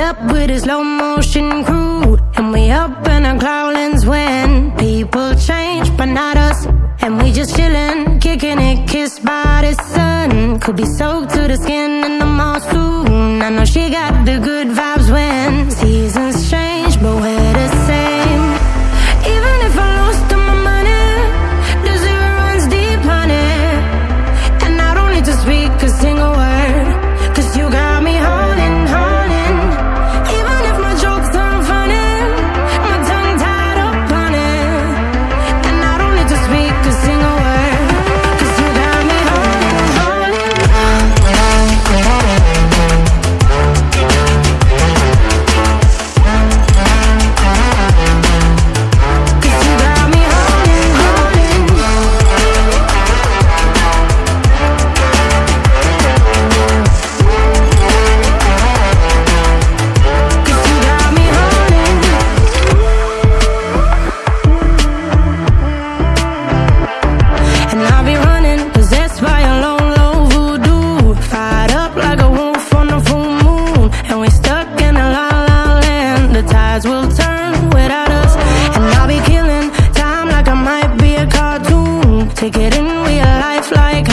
with a slow motion crew. And we up in our clouds when people change, but not us. And we just chillin', kicking it, kissed by the sun. Could be soaked to the skin in the mall soon. I know she got the good tides will turn without us And I'll be killing time like I might be a cartoon. Take it in real life like